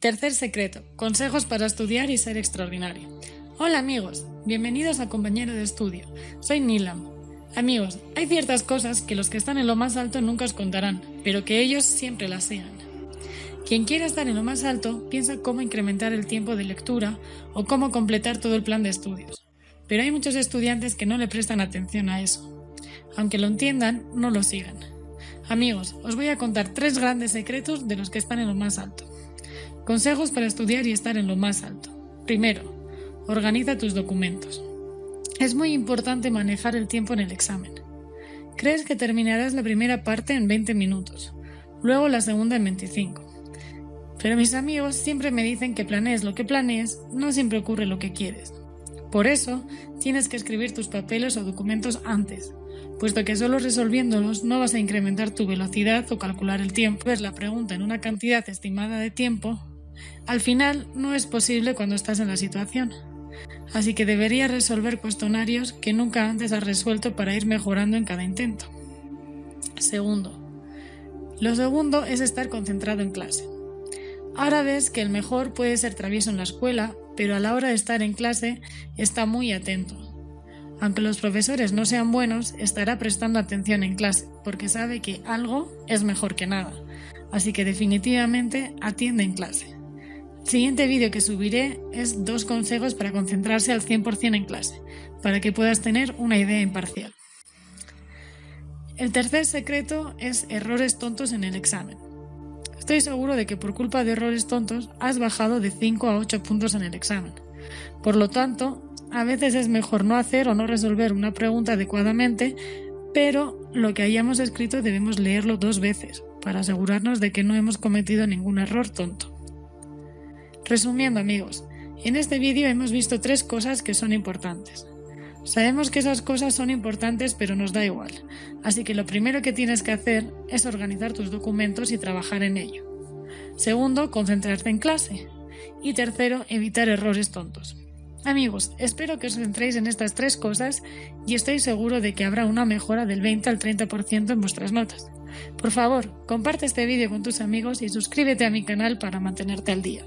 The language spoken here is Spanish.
Tercer secreto. Consejos para estudiar y ser extraordinario. Hola amigos, bienvenidos a Compañero de Estudio. Soy Nilam. Amigos, hay ciertas cosas que los que están en lo más alto nunca os contarán, pero que ellos siempre las sean. Quien quiera estar en lo más alto piensa cómo incrementar el tiempo de lectura o cómo completar todo el plan de estudios. Pero hay muchos estudiantes que no le prestan atención a eso. Aunque lo entiendan, no lo sigan. Amigos, os voy a contar tres grandes secretos de los que están en lo más alto. Consejos para estudiar y estar en lo más alto. Primero, organiza tus documentos. Es muy importante manejar el tiempo en el examen. Crees que terminarás la primera parte en 20 minutos, luego la segunda en 25. Pero mis amigos siempre me dicen que planees lo que planees, no siempre ocurre lo que quieres. Por eso, tienes que escribir tus papeles o documentos antes, puesto que solo resolviéndolos no vas a incrementar tu velocidad o calcular el tiempo. Ves la pregunta en una cantidad estimada de tiempo al final no es posible cuando estás en la situación. Así que deberías resolver cuestionarios que nunca antes has resuelto para ir mejorando en cada intento. Segundo. Lo segundo es estar concentrado en clase. Ahora ves que el mejor puede ser travieso en la escuela, pero a la hora de estar en clase está muy atento. Aunque los profesores no sean buenos, estará prestando atención en clase, porque sabe que algo es mejor que nada. Así que definitivamente atiende en clase. El siguiente vídeo que subiré es dos consejos para concentrarse al 100% en clase, para que puedas tener una idea imparcial. El tercer secreto es errores tontos en el examen. Estoy seguro de que por culpa de errores tontos has bajado de 5 a 8 puntos en el examen. Por lo tanto, a veces es mejor no hacer o no resolver una pregunta adecuadamente, pero lo que hayamos escrito debemos leerlo dos veces para asegurarnos de que no hemos cometido ningún error tonto. Resumiendo amigos, en este vídeo hemos visto tres cosas que son importantes. Sabemos que esas cosas son importantes pero nos da igual, así que lo primero que tienes que hacer es organizar tus documentos y trabajar en ello. Segundo, concentrarte en clase. Y tercero, evitar errores tontos. Amigos, espero que os centréis en estas tres cosas y estoy seguro de que habrá una mejora del 20 al 30% en vuestras notas. Por favor, comparte este vídeo con tus amigos y suscríbete a mi canal para mantenerte al día.